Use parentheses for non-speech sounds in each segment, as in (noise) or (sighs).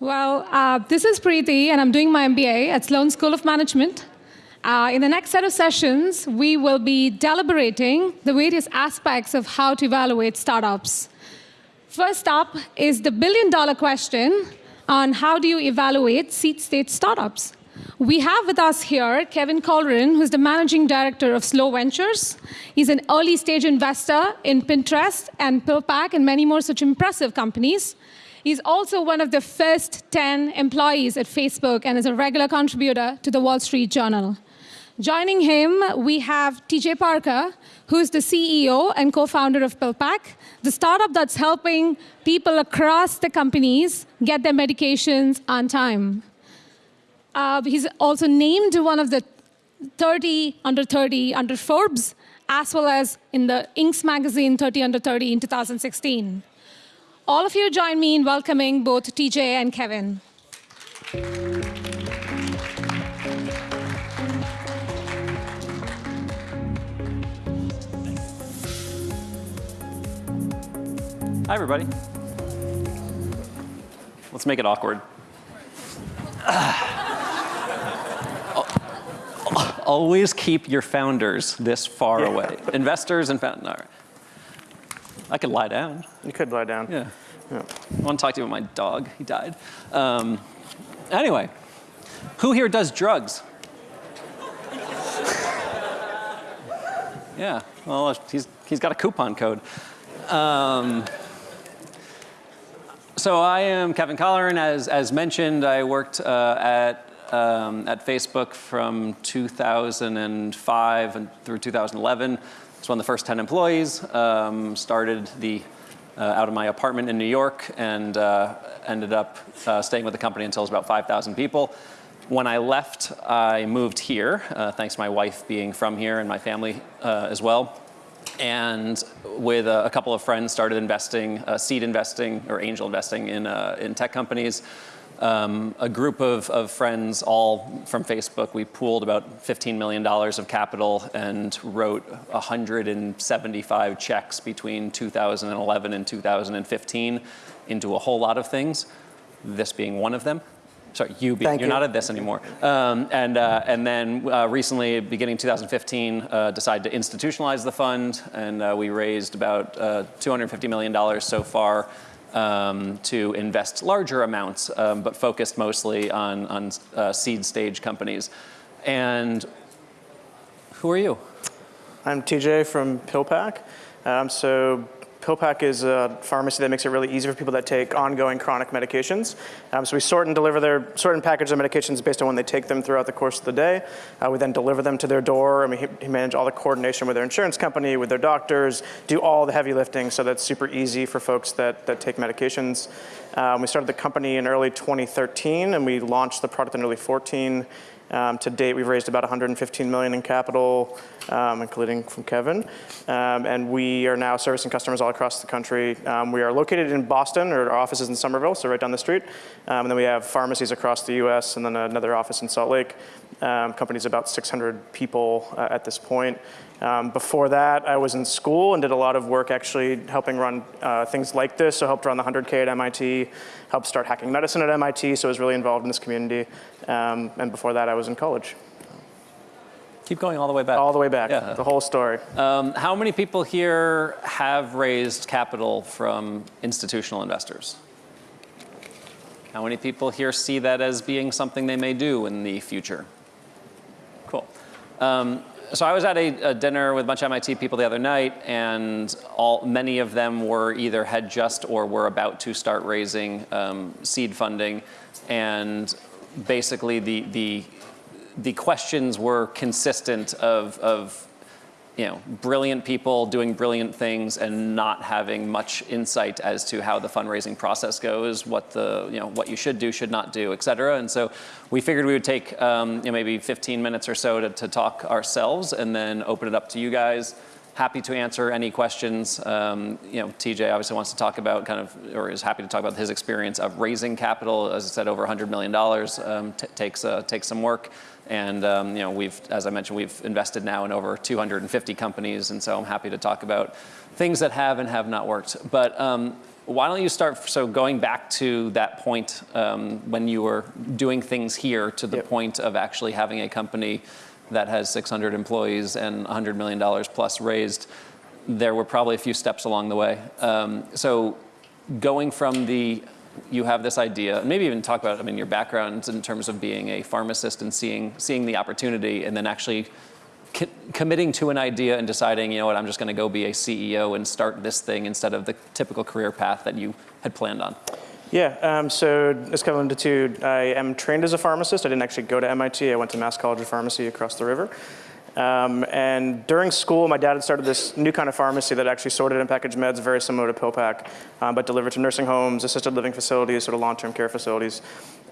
Well, uh, this is Preeti, and I'm doing my MBA at Sloan School of Management. Uh, in the next set of sessions, we will be deliberating the various aspects of how to evaluate startups. First up is the billion dollar question on how do you evaluate seed stage startups. We have with us here Kevin Colleran, who's the managing director of Slow Ventures. He's an early stage investor in Pinterest and PillPack and many more such impressive companies. He's also one of the first 10 employees at Facebook and is a regular contributor to the Wall Street Journal. Joining him, we have TJ Parker, who's the CEO and co-founder of PillPack, the startup that's helping people across the companies get their medications on time. Uh, he's also named one of the 30 under 30 under Forbes, as well as in the Inc. magazine 30 under 30 in 2016. All of you join me in welcoming both TJ and Kevin. Hi, everybody. Let's make it awkward. (sighs) Always keep your founders this far yeah. away. Investors and founders. No. I could lie down. You could lie down. Yeah. Yeah. I want to talk to you about my dog. He died. Um, anyway, who here does drugs? (laughs) yeah, well, he's, he's got a coupon code. Um, so I am Kevin Colleran. As, as mentioned, I worked uh, at, um, at Facebook from 2005 and through 2011. I was one of the first 10 employees. Um, started the, out of my apartment in New York and uh, ended up uh, staying with the company until it was about 5,000 people. When I left, I moved here, uh, thanks to my wife being from here and my family uh, as well and with a, a, couple of friends started investing, uh, seed investing or angel investing in, uh, in tech companies. Um, a group of, of friends, all from Facebook, we pooled about $15 million of capital and wrote 175 checks between 2011 and 2015 into a whole lot of things, this being one of them sorry, you, be, you're you. not at this anymore. Um, and, uh, and then uh, recently, beginning 2015, uh, decided to institutionalize the fund, and uh, we raised about $250 uh, so far um, to invest larger amounts, um, but focused mostly on, on uh, seed stage companies. And who are you? I'm TJ from PillPack. Um, so PillPack is a pharmacy that makes it really easy for people that take ongoing chronic medications. Um, so we sort and deliver their, sort and package their medications based on when they take them throughout the course of the day. Uh, we then deliver them to their door and we manage all the coordination with their insurance company, with their doctors, do all the heavy lifting so that's super easy for folks that, that take medications. Um, we started the company in early 2013 and we launched the product in early 14. Um, to date, we've raised about 115 million in capital, um, including from Kevin. Um, and we are now servicing customers all across the country. Um, we are located in Boston, or our office is in Somerville, so right down the street. Um, and then we have pharmacies across the US, and then another office in Salt Lake. Um, company's about 600 people uh, at this point. Um, before that, I was in school and did a lot of work actually helping run uh, things like this. So helped run the 100K at MIT, helped start hacking medicine at MIT, so I was really involved in this community. Um, and before that, I was in college. Keep going all the way back. All the way back, yeah. the whole story. Um, how many people here have raised capital from institutional investors? How many people here see that as being something they may do in the future? Cool. Um, so I was at a, a, dinner with a bunch of MIT people the other night, and all, many of them were either had just or were about to start raising um, seed funding. And basically the, the, the questions were consistent of, of you know, brilliant people doing brilliant things and not having much insight as to how the fundraising process goes, what the, you know, what you should do, should not do, et cetera. And so we figured we would take um, you know, maybe 15 minutes or so to, to talk ourselves and then open it up to you guys. Happy to answer any questions. Um, you know, TJ obviously wants to talk about kind of, or is happy to talk about his experience of raising capital. As I said, over $100 million um, takes, uh, takes some work. And um, you know, we've, as I mentioned, we've invested now in over 250 companies, and so I'm happy to talk about things that have and have not worked. But um, why don't you start, so going back to that point um, when you were doing things here to the Yep. point of actually having a company that has 600 employees and $100 million plus raised, there were probably a few steps along the way. Um, so going from the, you have this idea, and maybe even talk about, I mean, your background in terms of being a pharmacist and seeing, seeing the opportunity and then actually co- committing to an idea and deciding, you know what, I'm just going to go be a CEO and start this thing instead of the typical career path that you had planned on. Yeah, um, so as Kevin alluded to, I am trained as a pharmacist. I didn't actually go to MIT. I went to Mass College of Pharmacy across the river. Um, and during school, my dad had started this new kind of pharmacy that actually sorted and packaged meds very similar to PillPack, um, but delivered to nursing homes, assisted living facilities, sort of long-term care facilities.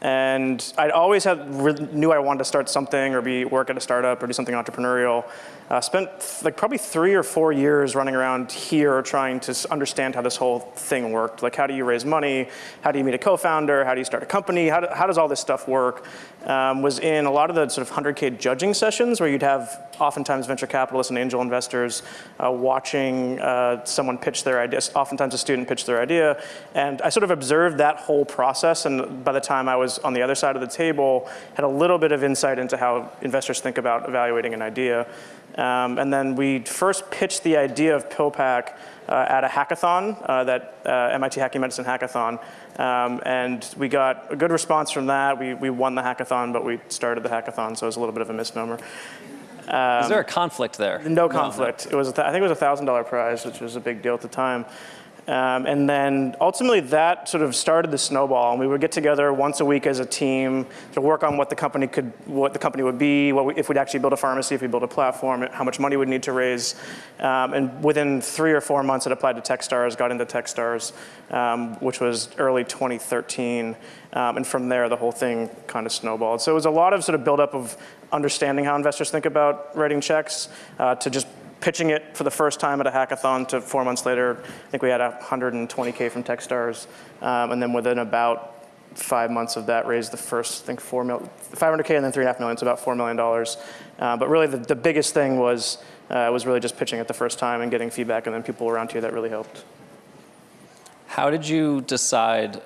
And I'd always had, knew I wanted to start something or be work at a startup or do something entrepreneurial. Uh, spent like probably three or four years running around here trying to understand how this whole thing worked. Like how do you raise money? How do you meet a co-founder? How do you start a company? How, do, how does all this stuff work? Um, was in a lot of the sort of 100K judging sessions where you'd have oftentimes venture capitalists and angel investors uh, watching uh, someone pitch their idea, oftentimes a student pitch their idea. And I sort of observed that whole process. And by the time I was on the other side of the table, had a little bit of insight into how investors think about evaluating an idea. Um, and then we first pitched the idea of PillPack uh, at a hackathon, uh, that uh, MIT Hacking Medicine hackathon. Um, and we got a good response from that. We, we won the hackathon, but we started the hackathon, so it was a little bit of a misnomer. Is there a conflict there? No conflict. It was, a th- I think it was a thousand dollar prize, which was a big deal at the time. Um, and then ultimately that sort of started the snowball, and we would get together once a week as a team to work on what the company could, what the company would be, what we, if we'd actually build a pharmacy, if we build a platform, how much money we'd need to raise. Um, and within three or four months, it applied to TechStars, got into TechStars, um, which was early 2013. Um, and from there, the whole thing kind of snowballed. So it was a lot of sort of buildup of understanding how investors think about writing checks uh, to just pitching it for the first time at a hackathon to four months later, I think we had 120K from Techstars. Um, and then within about five months of that, raised the first, I think, four mil, 500K and then three and a half million, so about $4 million. Uh, but really the, the biggest thing was, uh, was really just pitching it the first time and getting feedback and then people around here that really helped. How did you decide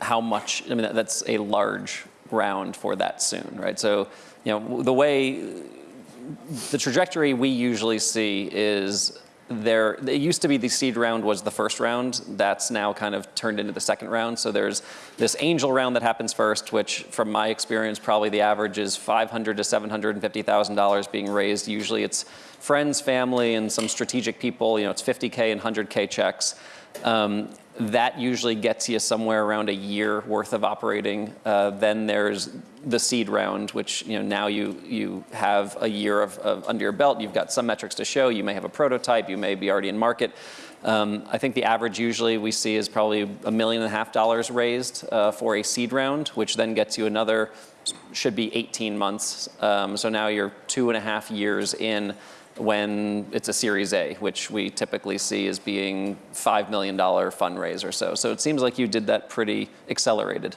how much? I mean, that- that's a large round for that soon, right? So, you know, the way the trajectory we usually see is there. It used to be the seed round was the first round. That's now kind of turned into the second round. So there's this angel round that happens first, which, from my experience, probably the average is 500 to 750 thousand dollars being raised. Usually, it's friends, family, and some strategic people. You know, it's 50k and 100k checks. Um, that usually gets you somewhere around a year worth of operating. Uh, then there's the seed round, which you know now you you have a year of, of under your belt. You've got some metrics to show. You may have a prototype. You may be already in market. Um, I think the average usually we see is probably a million and a half dollars raised uh, for a seed round, which then gets you another should be 18 months. Um, so now you're two and a half years in when it's a Series A, which we typically see as being $5 million fundraise or so. So it seems like you did that pretty accelerated.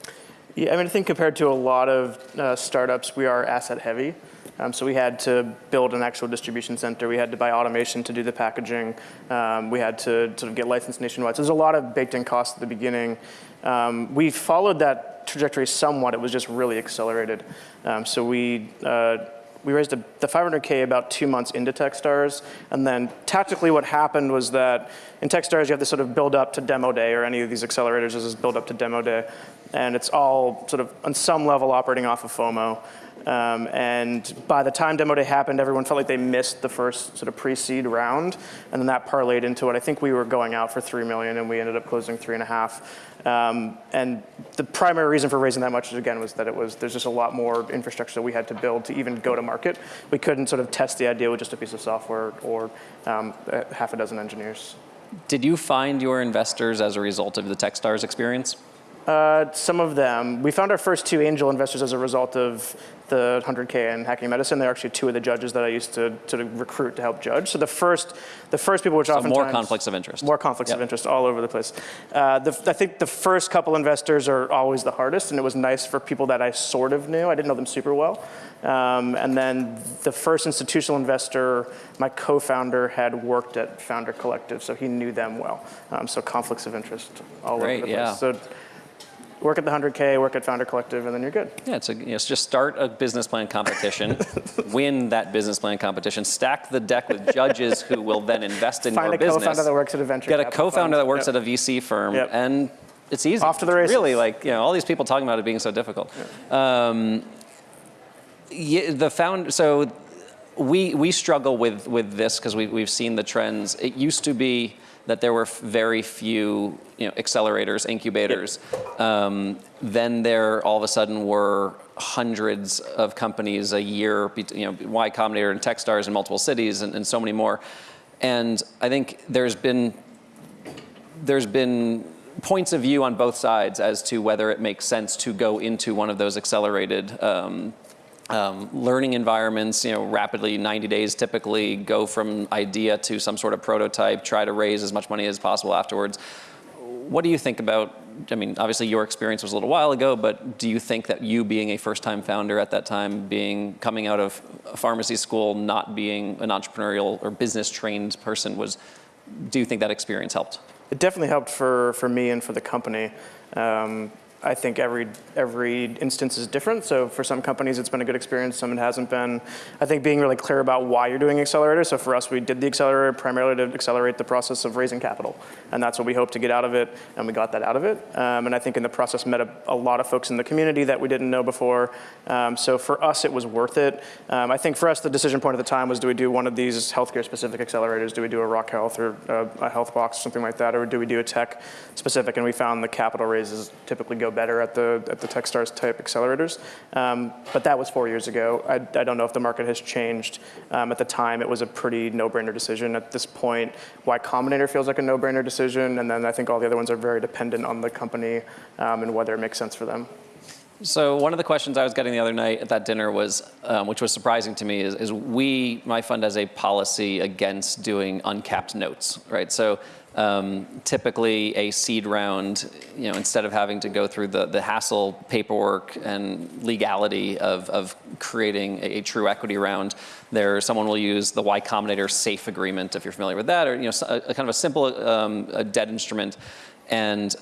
Yeah, I mean, I think compared to a lot of uh, startups, we are asset heavy. Um, so we had to build an actual distribution center. We had to buy automation to do the packaging. Um, we had to sort of get licensed nationwide. So there's a lot of baked in costs at the beginning. Um, we followed that trajectory somewhat. It was just really accelerated. Um, so we uh, we raised a, the 500K about two months into Techstars. And then tactically what happened was that in Techstars, you have this sort of build up to demo day or any of these accelerators is build up to demo day. And it's all sort of on some level operating off of FOMO. Um, and by the time demo day happened, everyone felt like they missed the first sort of pre-seed round. And then that parlayed into it. I think we were going out for 3 million and we ended up closing three and a half. Um, and the primary reason for raising that much, again, was that it was there's just a lot more infrastructure that we had to build to even go to market. We couldn't sort of test the idea with just a piece of software or um, half a dozen engineers. Did you find your investors as a result of the Techstars experience? Uh, some of them. We found our first two angel investors as a result of the 100K and hacking medicine. They're actually two of the judges that I used to, to recruit to help judge. So the first, the first people, which So oftentimes more conflicts of interest. more conflicts of interest all over the place. Uh, the, I think the first couple investors are always the hardest, and it was nice for people that I sort of knew. I didn't know them super well. Um, and then the first institutional investor, my co-founder had worked at Founder Collective, so he knew them well. Um, so conflicts of interest all Great, over the yeah. place. So work at the 100K, work at Founder Collective, and then you're good. Yeah, it's a, you know, it's just start a business plan competition, (laughs) win that business plan competition, stack the deck with judges who will then invest in Find your a co-founder business. that works at a venture Get a co-founder that works Yep. at a VC firm, Yep. and it's easy. Off to the races. Really, like you know, all these people talking about it being so difficult. Um, yeah, the found so we we struggle with with this because we we've seen the trends. It used to be that there were very few you know accelerators, incubators. Um, then there all of a sudden were hundreds of companies a year. You know, Y Combinator and TechStars in multiple cities, and, and so many more. And I think there's been there's been points of view on both sides as to whether it makes sense to go into one of those accelerated um, um, learning environments, you know, rapidly, 90 days typically, go from idea to some sort of prototype, try to raise as much money as possible afterwards. What do you think about, I mean, obviously your experience was a little while ago, but do you think that you being a first-time founder at that time, being, coming out of a pharmacy school, not being an entrepreneurial or business-trained person was, do you think that experience helped? It definitely helped for, for me and for the company. Um, I think every every instance is different. So for some companies, it's been a good experience. Some it hasn't been. I think being really clear about why you're doing accelerator. So for us, we did the accelerator primarily to accelerate the process of raising capital, and that's what we hope to get out of it, and we got that out of it. Um, and I think in the process met a, a lot of folks in the community that we didn't know before. Um, so for us, it was worth it. Um, I think for us, the decision point at the time was: do we do one of these healthcare-specific accelerators? Do we do a Rock Health or a, a Health Box, something like that, or do we do a tech-specific? And we found the capital raises typically go better at the at the TechStars type accelerators. Um, but that was four years ago. I, I don't know if the market has changed. Um, at the time, it was a pretty no-brainer decision. At this point, Y Combinator feels like a no-brainer decision, and then I think all the other ones are very dependent on the company um, and whether it makes sense for them. So one of the questions I was getting the other night at that dinner was, um, which was surprising to me, is, is we, my fund has a policy against doing uncapped notes, right? So um, typically a seed round, you know, instead of having to go through the, the hassle, paperwork, and legality of, of creating a, a true equity round, there someone will use the Y Combinator safe agreement, if you're familiar with that, or you know, a, a kind of a simple um, a debt instrument, and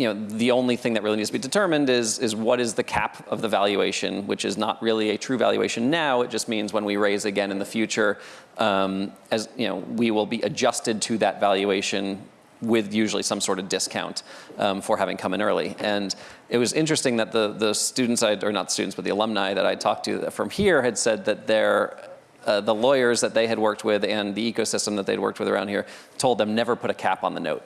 you know, the only thing that really needs to be determined is, is what is the cap of the valuation, which is not really a true valuation now. It just means when we raise again in the future, um, as you know, we will be adjusted to that valuation with usually some sort of discount um, for having come in early. And it was interesting that the, the students, I, or not students, but the alumni that I talked to from here had said that their uh, the lawyers that they had worked with and the ecosystem that they'd worked with around here told them never put a cap on the note.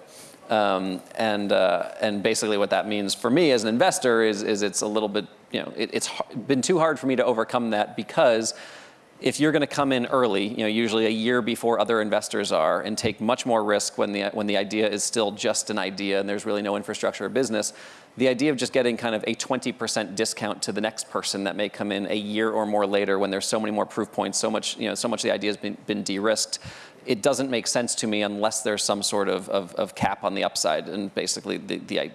Um, and uh, and basically what that means for me as an investor is is it's a little bit you know it, it's been too hard for me to overcome that because if you're going to come in early, you know usually a year before other investors are, and take much more risk when the when the idea is still just an idea and there's really no infrastructure or business. The idea of just getting kind of a 20% discount to the next person that may come in a year or more later when there's so many more proof points, so much you know so much of the idea has been, been de-risked it doesn't make sense to me unless there's some sort of, of, of cap on the upside. And basically, the, the,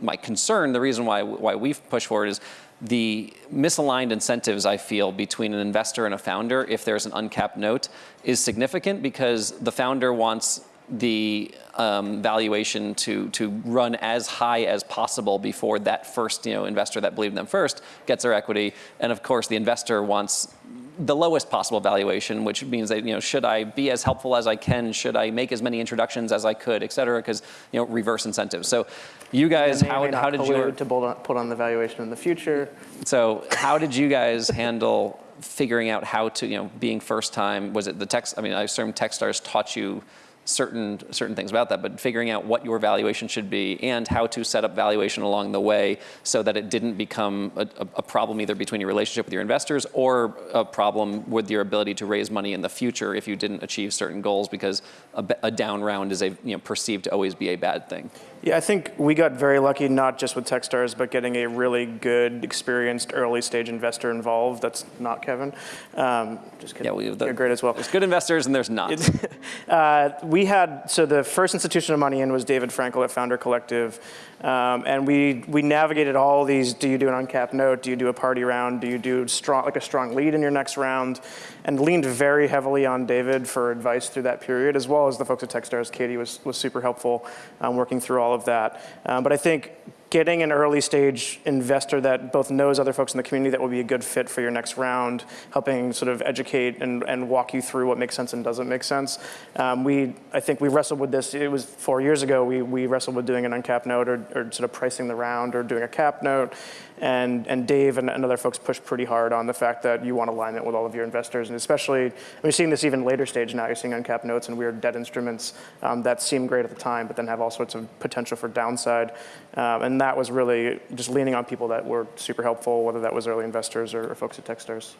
my concern, the reason why, why we've pushed for it is the misaligned incentives I feel between an investor and a founder, if there's an uncapped note, is significant because the founder wants the um, valuation to to run as high as possible before that first you know investor that believed in them first gets their equity, and of course the investor wants the lowest possible valuation, which means that you know should I be as helpful as I can, should I make as many introductions as I could, et cetera, because you know reverse incentives. So you guys, how, how did you to on, put on the valuation in the future? so how did you guys handle figuring out how to, you know, being first time, was it the text, I mean, I assume Techstars taught you certain certain things about that, but figuring out what your valuation should be and how to set up valuation along the way so that it didn't become a, a, problem either between your relationship with your investors or a problem with your ability to raise money in the future if you didn't achieve certain goals because a, a down round is a you know perceived to always be a bad thing. Yeah, I think we got very lucky, not just with Techstars, but getting a really good, experienced early stage investor involved. That's not Kevin. Um, just kidding. Yeah, we, the, You're great as well. There's good investors and there's not. (laughs) uh, we had, so the first institution of money in was David Frankel at Founder Collective. Um, and we, we navigated all these, do you do an uncapped note? Do you do a party round? Do you do strong, like a strong lead in your next round? And leaned very heavily on David for advice through that period, as well as the folks at Techstars. Katie was, was super helpful um, working through all of that. Um, but I think getting an early stage investor that both knows other folks in the community that will be a good fit for your next round, helping sort of educate and, and walk you through what makes sense and doesn't make sense. Um, we, I think we wrestled with this, it was four years ago, we, we wrestled with doing an uncapped note or, or sort of pricing the round or doing a cap note. And, and Dave and, and other folks pushed pretty hard on the fact that you want alignment with all of your investors. And especially, we're seeing this even later stage now, you're seeing uncapped notes and weird debt instruments um, that seem great at the time, but then have all sorts of potential for downside. Um, and that was really just leaning on people that were super helpful, whether that was early investors or, or folks at Techstars.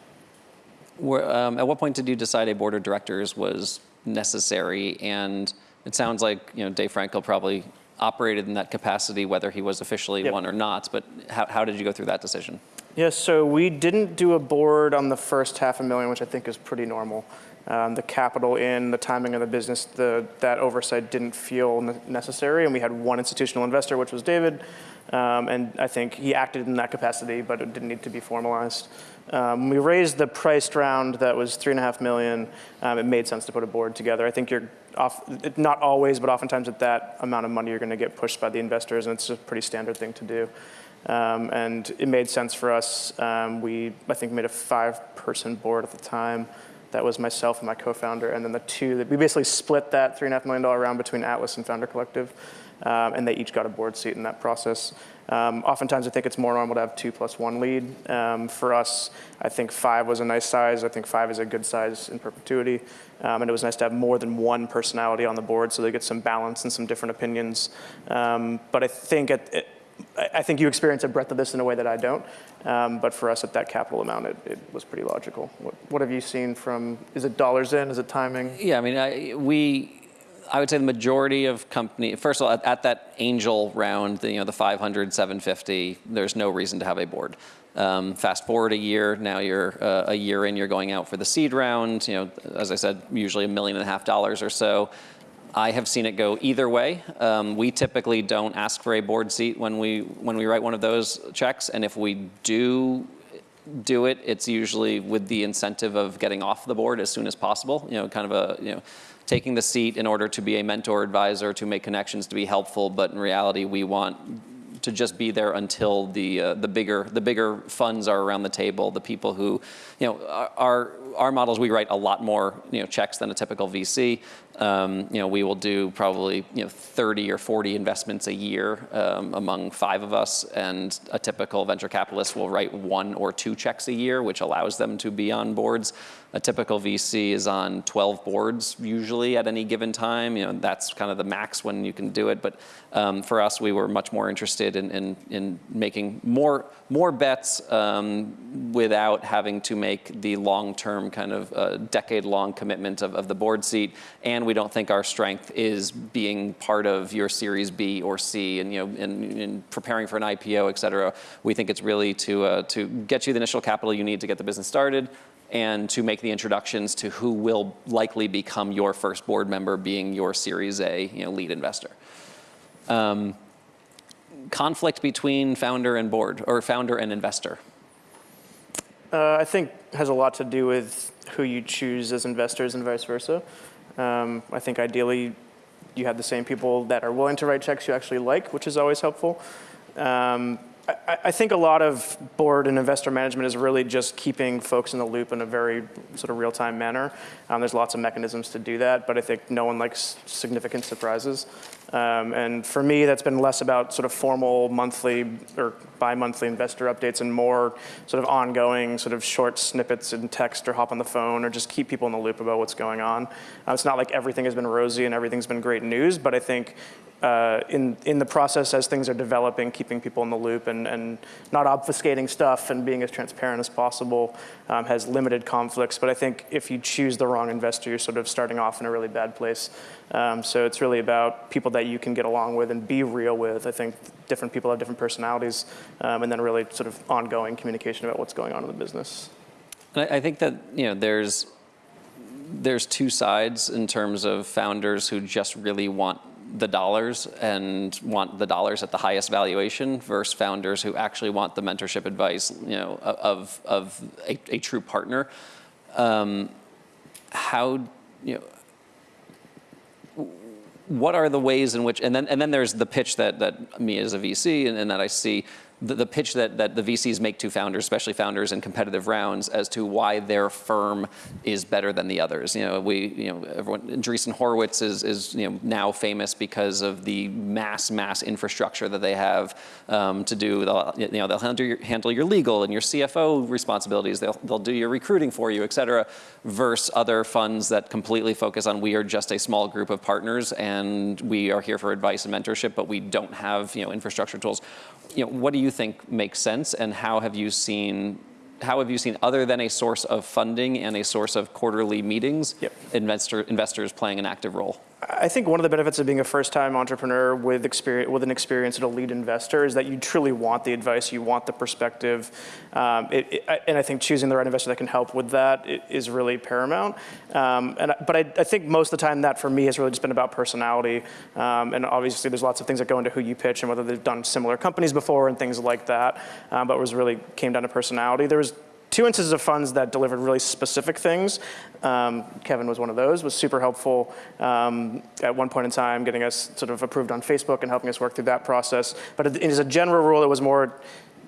Um, at what point did you decide a board of directors was necessary? And it sounds like you know Dave Frankel probably operated in that capacity, whether he was officially yep. one or not. But how, how did you go through that decision? Yes, so we didn't do a board on the first half a million, which I think is pretty normal. Um, the capital in, the timing of the business, the, that oversight didn't feel necessary. And we had one institutional investor, which was David. Um, and I think he acted in that capacity, but it didn't need to be formalized. Um, we raised the priced round that was three and a half million. Um, it made sense to put a board together. I think you're off, not always, but oftentimes at that amount of money, you're going to get pushed by the investors, and it's a pretty standard thing to do. Um, and it made sense for us. Um, we, I think, made a five-person board at the time. That was myself and my co-founder, and then the two that we basically split that three and a half million dollar round between Atlas and Founder Collective, um, and they each got a board seat in that process. Um, oftentimes, I think it's more normal to have two plus one lead. Um, for us, I think five was a nice size. I think five is a good size in perpetuity. Um, and it was nice to have more than one personality on the board so they get some balance and some different opinions. Um, but I think at, I think you experience a breadth of this in a way that I don't. Um, but for us at that capital amount, it, it was pretty logical. What, what, have you seen from, is it dollars in, is it timing? Yeah, I mean, I, we, I would say the majority of company, first of all, at, at, that angel round, the, you know, the 500, 750, there's no reason to have a board. Um, fast forward a year, now you're uh, a year in, you're going out for the seed round. You know, as I said, usually a million and a half dollars or so. I have seen it go either way. Um, we typically don't ask for a board seat when we when we write one of those checks, and if we do do it, it's usually with the incentive of getting off the board as soon as possible. You know, kind of a you know taking the seat in order to be a mentor advisor, to make connections, to be helpful, but in reality, we want to just be there until the uh, the bigger the bigger funds are around the table. The people who, you know, our our models we write a lot more you know checks than a typical VC. Um, you know, we will do probably you know 30 or 40 investments a year um, among five of us, and a typical venture capitalist will write one or two checks a year, which allows them to be on boards. A typical VC is on 12 boards usually at any given time. You know, that's kind of the max when you can do it. But um, for us, we were much more interested in, in, in making more, more bets um, without having to make the long-term kind of uh, decade-long commitment of, of the board seat. And we don't think our strength is being part of your Series B or C and, you know, in, in preparing for an IPO, et cetera. We think it's really to, uh, to get you the initial capital you need to get the business started, and to make the introductions to who will likely become your first board member being your Series A you know, lead investor. Um, conflict between founder and board, or founder and investor? Uh, I think has a lot to do with who you choose as investors and vice versa. Um, I think ideally you have the same people that are willing to write checks you actually like, which is always helpful. Um, I, I think a lot of board and investor management is really just keeping folks in the loop in a very sort of real-time manner. Um, there's lots of mechanisms to do that, but I think no one likes significant surprises. Um, and for me, that's been less about sort of formal monthly or bi-monthly investor updates and more sort of ongoing sort of short snippets in text or hop on the phone or just keep people in the loop about what's going on. Uh, it's not like everything has been rosy and everything's been great news, but I think uh, in, in the process as things are developing, keeping people in the loop and, and not obfuscating stuff and being as transparent as possible um, has limited conflicts. But I think if you choose the wrong investor, you're sort of starting off in a really bad place. Um, so it's really about people that you can get along with and be real with. I think different people have different personalities um, and then really sort of ongoing communication about what's going on in the business. And I, I think that, you know, there's, there's two sides in terms of founders who just really want the dollars and want the dollars at the highest valuation versus founders who actually want the mentorship advice, you know, of, of a, a true partner. Um, how, you know, what are the ways in which, and then, and then there's the pitch that, that me as a VC and, and that I see the, the, pitch that, that the VCs make to founders, especially founders in competitive rounds, as to why their firm is better than the others. You know, we, you know, everyone, Andreessen Horowitz is, is you know, now famous because of the mass, mass infrastructure that they have um, to do. You know, they'll handle your, handle your legal and your CFO responsibilities. They'll, they'll do your recruiting for you, et cetera, versus other funds that completely focus on we are just a small group of partners and we are here for advice and mentorship, but we don't have, you know, infrastructure tools you know, what do you think makes sense and how have you seen how have you seen, other than a source of funding and a source of quarterly meetings, yep. investor, investors playing an active role? I think one of the benefits of being a first-time entrepreneur with experience, with an experience at a lead investor is that you truly want the advice, you want the perspective, um, it, it, and I think choosing the right investor that can help with that is really paramount. Um, and but I, I, think most of the time that for me has really just been about personality, um, and obviously there's lots of things that go into who you pitch and whether they've done similar companies before and things like that. Um, but it was really came down to personality. There was two instances of funds that delivered really specific things. Um, Kevin was one of those, was super helpful um, at one point in time, getting us sort of approved on Facebook and helping us work through that process. But as a general rule, it was more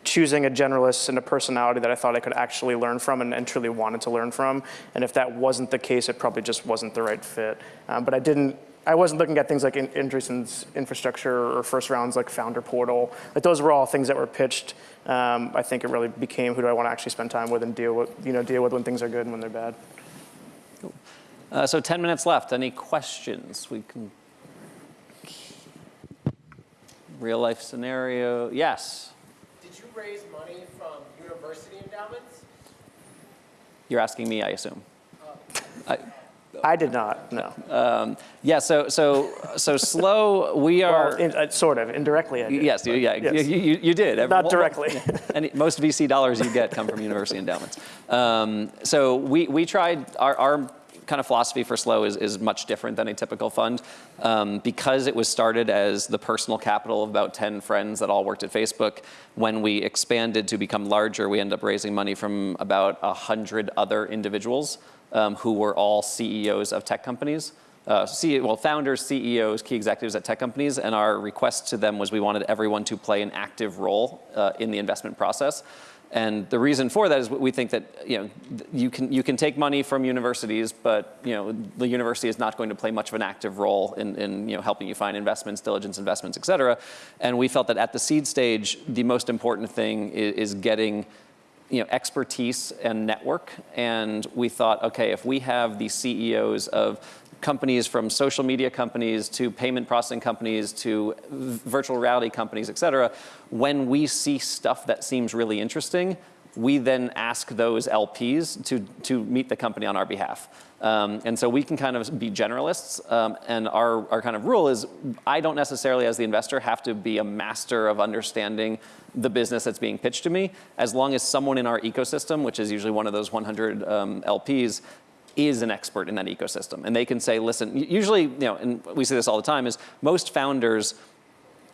choosing a generalist and a personality that I thought I could actually learn from and, and, truly wanted to learn from. And if that wasn't the case, it probably just wasn't the right fit. Um, but I didn't, I wasn't looking at things like in, infrastructure or first rounds like Founder Portal. Like those were all things that were pitched. Um, I think it really became who do I want to actually spend time with and deal with, you know, deal with when things are good and when they're bad. Cool. Uh, so 10 minutes left. Any questions? We can. Real life scenario. Yes. Did you raise money from university endowments? You're asking me, I assume. Uh, I, I did not, no. Um, yeah, so so so slow. We are well, in, uh, sort of indirectly. I did, yes, but, yeah, yes. You, you, you, did. Not directly. (laughs) and most VC dollars you get come from university endowments. Um, so we we tried our, our kind of philosophy for Slow is, is much different than a typical fund. Um, because it was started as the personal capital of about 10 friends that all worked at Facebook, when we expanded to become larger, we ended up raising money from about 100 other individuals um, who were all CEOs of tech companies. Uh, CEO, well, founders, CEOs, key executives at tech companies, and our request to them was we wanted everyone to play an active role uh, in the investment process. And the reason for that is we think that you know you can you can take money from universities, but you know the university is not going to play much of an active role in, in you know helping you find investments, diligence investments, et cetera. And we felt that at the seed stage, the most important thing is, is getting you know, expertise and network. And we thought, okay, if we have the CEOs of companies from social media companies to payment processing companies to virtual reality companies, et cetera, when we see stuff that seems really interesting, we then ask those LPs to, to meet the company on our behalf. Um, and so we can kind of be generalists. Um, and our, our kind of rule is I don't necessarily, as the investor, have to be a master of understanding the business that's being pitched to me, as long as someone in our ecosystem, which is usually one of those 100 um, LPs, is an expert in that ecosystem. And they can say, listen, usually, you know, and we see this all the time, is most founders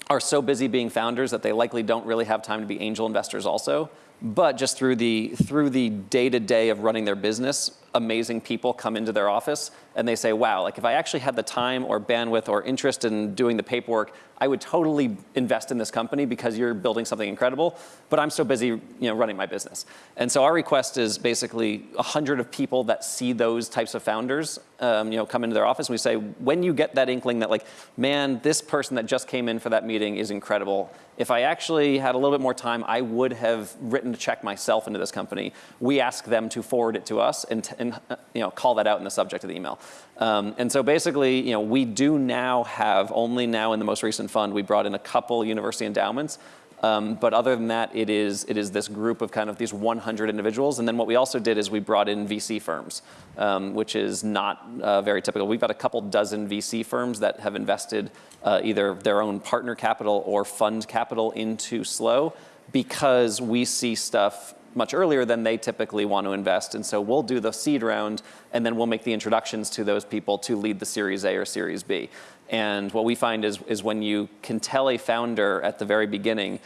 are so busy being founders that they likely don't really have time to be angel investors also. But just through the through the day-to-day of running their business, amazing people come into their office and they say, wow, like if I actually had the time or bandwidth or interest in doing the paperwork, I would totally invest in this company because you're building something incredible, but I'm so busy you know, running my business. And so our request is basically 100 of people that see those types of founders um, you know, come into their office and we say, when you get that inkling that like, man, this person that just came in for that meeting is incredible. If I actually had a little bit more time, I would have written a check myself into this company. We ask them to forward it to us and, and uh, you know, call that out in the subject of the email. Um, and so basically, you know, we do now have, only now in the most recent fund, we brought in a couple university endowments um, but other than that, it is, it is this group of kind of these 100 individuals. And then what we also did is we brought in VC firms, um, which is not uh, very typical. We've got a couple dozen VC firms that have invested uh, either their own partner capital or fund capital into Slow because we see stuff much earlier than they typically want to invest. And so we'll do the seed round and then we'll make the introductions to those people to lead the Series A or Series B. And what we find is, is when you can tell a founder at the very beginning,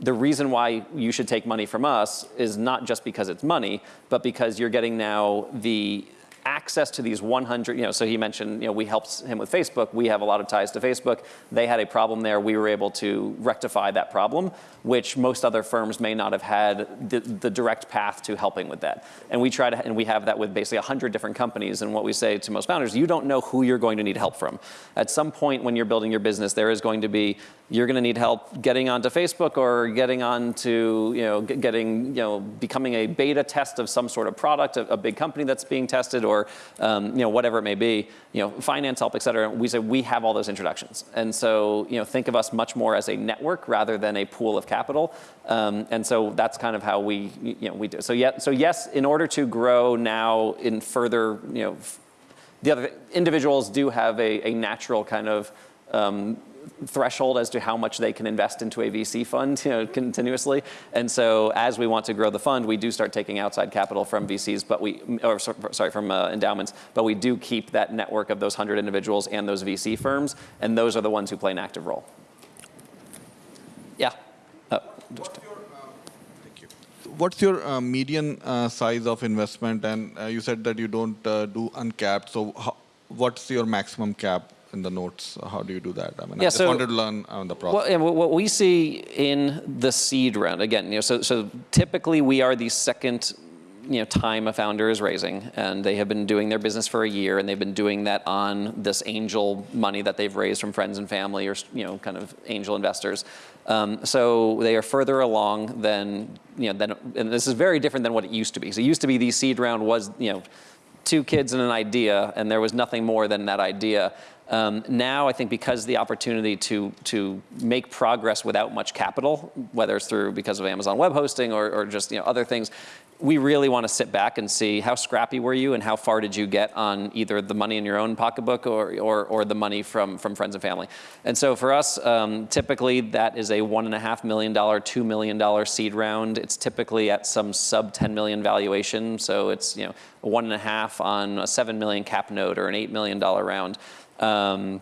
the reason why you should take money from us is not just because it's money, but because you're getting now the access to these 100, you know, so he mentioned, you know, we helped him with Facebook. We have a lot of ties to Facebook. They had a problem there. We were able to rectify that problem, which most other firms may not have had the, the direct path to helping with that. And we try to, and we have that with basically 100 different companies. And what we say to most founders, you don't know who you're going to need help from. At some point when you're building your business, there is going to be you're going to need help getting onto Facebook or getting onto, you know, getting, you know, becoming a beta test of some sort of product, a, a big company that's being tested or, um, you know, whatever it may be, you know, finance help, et cetera. We say we have all those introductions. And so, you know, think of us much more as a network rather than a pool of capital. Um, and so that's kind of how we, you know, we do. So, yeah, so yes, in order to grow now in further, you know, the other individuals do have a, a natural kind of um, threshold as to how much they can invest into a VC fund you know, continuously. And so as we want to grow the fund, we do start taking outside capital from VCs, but we, or sorry, from uh, endowments, but we do keep that network of those 100 individuals and those VC firms, and those are the ones who play an active role. Yeah. What's your, uh, what's your uh, median uh, size of investment? And uh, you said that you don't uh, do uncapped. So how, what's your maximum cap in the notes? How do you do that? I mean, yeah, I just so, wanted to learn on the process. Well, what we see in the seed round, again, you know, so, so typically we are the second you know, time a founder is raising, and they have been doing their business for a year, and they've been doing that on this angel money that they've raised from friends and family or you know, kind of angel investors. Um, so they are further along than, you know, than, and this is very different than what it used to be. So it used to be the seed round was, you know, two kids and an idea, and there was nothing more than that idea. Um, now, I think because the opportunity to, to make progress without much capital, whether it's through because of Amazon web hosting or, or just you know, other things, we really want to sit back and see how scrappy were you and how far did you get on either the money in your own pocketbook or, or, or the money from, from friends and family. And so for us, um, typically that is a $1.5 million, $2 million seed round. It's typically at some sub 10 million valuation. So it's you know, one and a half on a 7 million cap note or an $8 million round. Um,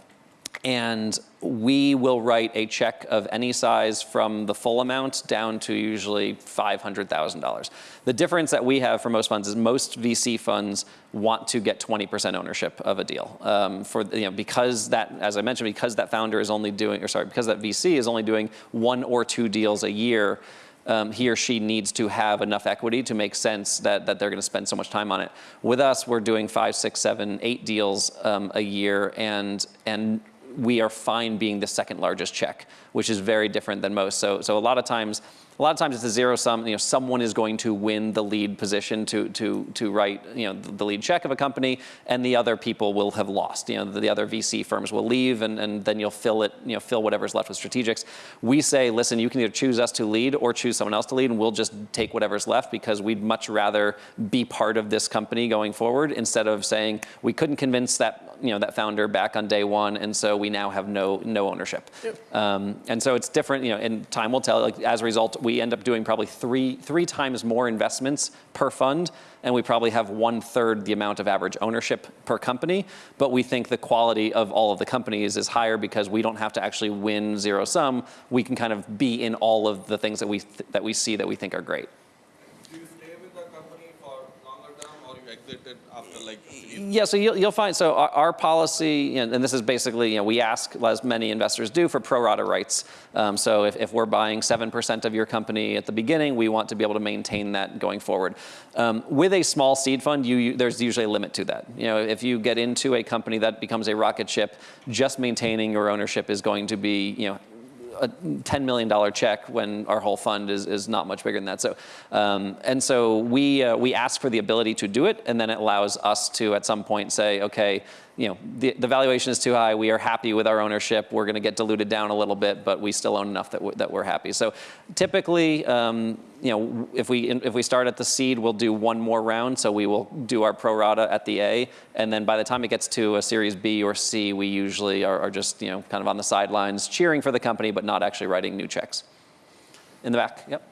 and we will write a check of any size from the full amount down to usually $500,000. The difference that we have for most funds is most VC funds want to get 20% ownership of a deal. Um, for you know, because that, as I mentioned, because that founder is only doing, or sorry, because that VC is only doing one or two deals a year, um, he or she needs to have enough equity to make sense that, that they're going to spend so much time on it. With us, we're doing five, six, seven, eight deals um, a year, and and we are fine being the second largest check, which is very different than most. So, so a lot of times, a lot of times it's a zero sum. You know, someone is going to win the lead position to to to write you know the lead check of a company, and the other people will have lost. You know, the, the other VC firms will leave, and, and then you'll fill it. You know, fill whatever's left with strategics. We say, listen, you can either choose us to lead or choose someone else to lead, and we'll just take whatever's left because we'd much rather be part of this company going forward instead of saying we couldn't convince that you know that founder back on day one, and so we now have no no ownership. Yep. Um, and so it's different. You know, and time will tell. Like as a result we end up doing probably three, three times more investments per fund, and we probably have one third the amount of average ownership per company. But we think the quality of all of the companies is higher because we don't have to actually win zero sum. We can kind of be in all of the things that we, th that we see that we think are great. After like? Yeah, so you'll, you'll find, so our, our policy, and, and this is basically, you know, we ask, as many investors do, for pro rata rights. Um, so if, if we're buying 7% of your company at the beginning, we want to be able to maintain that going forward. Um, with a small seed fund, you, you, there's usually a limit to that. You know, if you get into a company that becomes a rocket ship, just maintaining your ownership is going to be, you know, a $10 million check when our whole fund is, is not much bigger than that. So, um, and so we, uh, we ask for the ability to do it, and then it allows us to at some point say, okay, you know, the, the valuation is too high. We are happy with our ownership. We're going to get diluted down a little bit, but we still own enough that we're, that we're happy. So typically, um, you know, if we if we start at the seed, we'll do one more round. So we will do our pro rata at the A, and then by the time it gets to a Series B or C, we usually are, are just you know kind of on the sidelines cheering for the company, but not actually writing new checks. In the back, yep.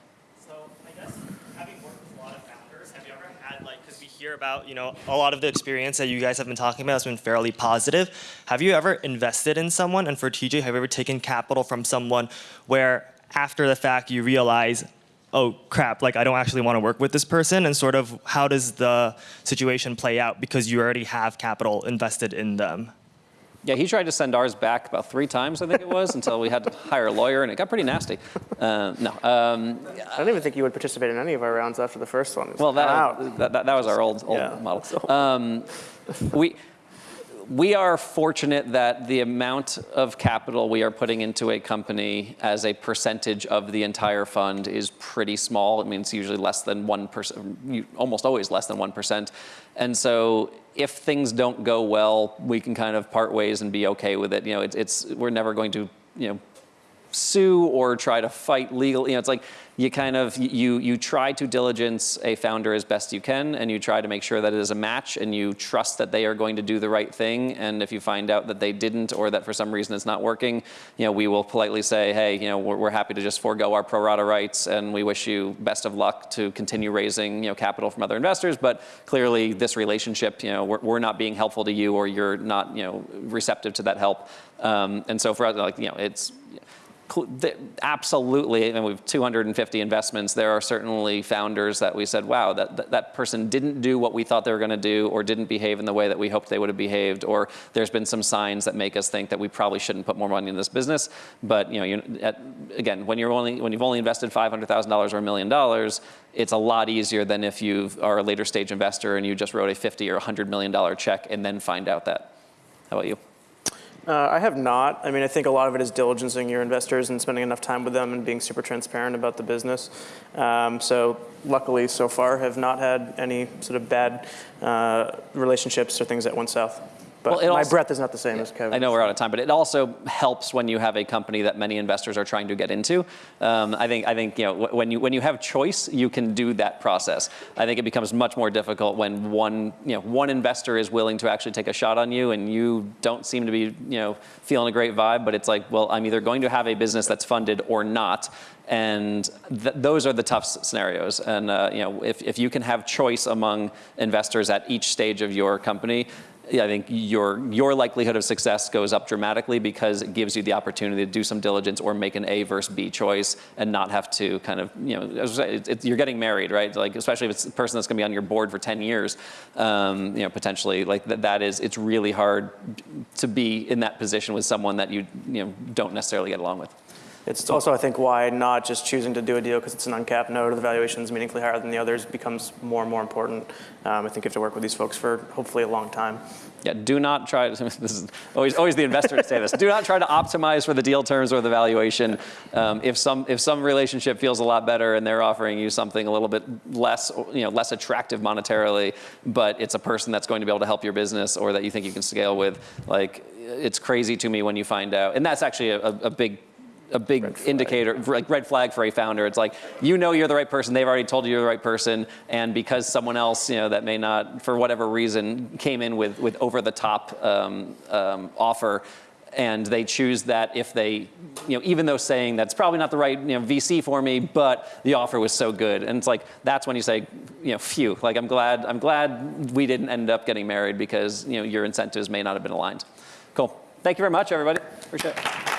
So I guess having worked with a lot of founders, have you ever had like, because we about, you know, a lot of the experience that you guys have been talking about has been fairly positive. Have you ever invested in someone? And for TJ, have you ever taken capital from someone where after the fact you realize, oh crap, like I don't actually want to work with this person? And sort of how does the situation play out because you already have capital invested in them? Yeah, he tried to send ours back about three times, I think it was, until we had to hire a lawyer, and it got pretty nasty. Uh, no, um, I don't even think you would participate in any of our rounds after the first one. Well, that, that, that, that was our old, old Yeah. model. (laughs) Um, we, we are fortunate that the amount of capital we are putting into a company as a percentage of the entire fund is pretty small. It means usually less than 1%, almost always less than 1%. And so if things don't go well, we can kind of part ways and be okay with it. You know, it's, it's we're never going to, you know, sue or try to fight legal. You know, it's like you kind of you you try to diligence a founder as best you can, and you try to make sure that it is a match, and you trust that they are going to do the right thing. And if you find out that they didn't, or that for some reason it's not working, you know, we will politely say, hey, you know, we're, we're happy to just forego our pro rata rights, and we wish you best of luck to continue raising you know capital from other investors. But clearly, this relationship, you know, we're, we're not being helpful to you, or you're not you know receptive to that help. Um, and so for us, like you know, it's absolutely, and we have 250 investments. There are certainly founders that we said, wow, that, that, that person didn't do what we thought they were going to do, or didn't behave in the way that we hoped they would have behaved, or there's been some signs that make us think that we probably shouldn't put more money in this business. But you know, you, at, again, when you're only when you've only invested $500,000 or a million dollars, it's a lot easier than if you are a later stage investor and you just wrote a 50 or 100 million dollar check and then find out that. How about you? Uh, I have not. I mean, I think a lot of it is diligencing your investors and spending enough time with them and being super transparent about the business. Um, so luckily, so far, have not had any sort of bad uh, relationships or things that went south. But Well, my also- breath is not the same as Kevin. I know we're out of time, but it also helps when you have a company that many investors are trying to get into. Um, I think I think you know when you when you have choice, you can do that process. I think it becomes much more difficult when one you know one investor is willing to actually take a shot on you, and you don't seem to be you know feeling a great vibe. But it's like, well, I'm either going to have a business that's funded or not. And th- those are the tough scenarios. And uh, you know, if, if you can have choice among investors at each stage of your company, yeah, I think your your likelihood of success goes up dramatically because it gives you the opportunity to do some diligence or make an A versus B choice and not have to kind of you know as I say, it's, it's, you're getting married, right? Like especially if it's a person that's going to be on your board for 10 years, um, you know potentially like that, that is it's really hard to be in that position with someone that you you know don't necessarily get along with. It's also, I think, why not just choosing to do a deal because it's an uncapped note or the valuation is meaningfully higher than the others becomes more and more important. Um, I think you have to work with these folks for hopefully a long time. Yeah, do not try. (laughs) This is always always the investor to say this. Do not try to optimize for the deal terms or the valuation. Um, if some if some relationship feels a lot better and they're offering you something a little bit less you know less attractive monetarily, but it's a person that's going to be able to help your business or that you think you can scale with, like it's crazy to me when you find out. And that's actually a, a big a big indicator, like red flag for a founder. It's like you know you're the right person. They've already told you you're the right person, and because someone else, you know, that may not, for whatever reason, came in with with over the top um, um, offer. And they choose that if they, you know, even though saying that's probably not the right, you know, VC for me, but the offer was so good, and it's like that's when you say, you know, phew, like I'm glad, I'm glad we didn't end up getting married because you know your incentives may not have been aligned. Cool. Thank you very much, everybody. Appreciate it.